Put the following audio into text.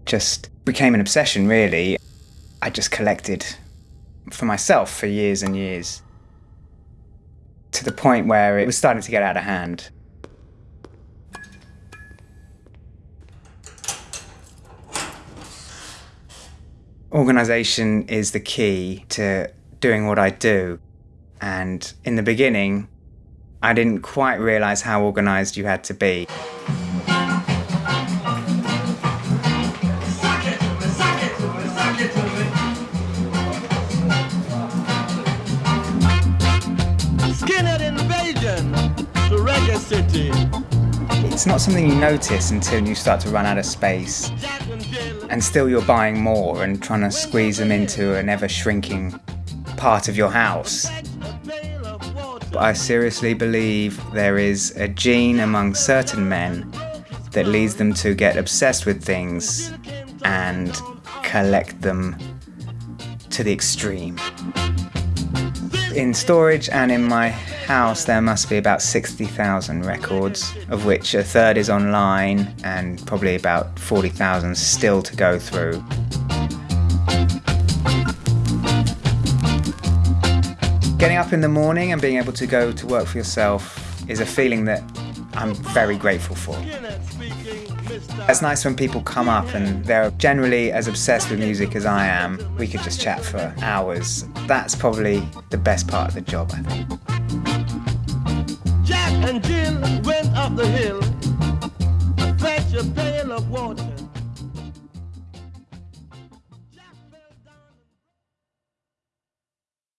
it just became an obsession, really. I just collected for myself for years and years to the point where it was starting to get out of hand. Organisation is the key to doing what I do. And in the beginning, I didn't quite realise how organised you had to be. City. It's not something you notice until you start to run out of space. And still you're buying more and trying to squeeze them into an ever shrinking part of your house. Water. I seriously believe there is a gene among certain men that leads them to get obsessed with things and collect them to the extreme. In storage and in my house, there must be about 60,000 records, of which a third is online and probably about 40,000 still to go through. Getting up in the morning and being able to go to work for yourself is a feeling that I'm very grateful for. It's nice when people come up and they're generally as obsessed with music as I am. We could just chat for hours. That's probably the best part of the job, I think. Jack and Jill went up the hill. Fetch a pail of water.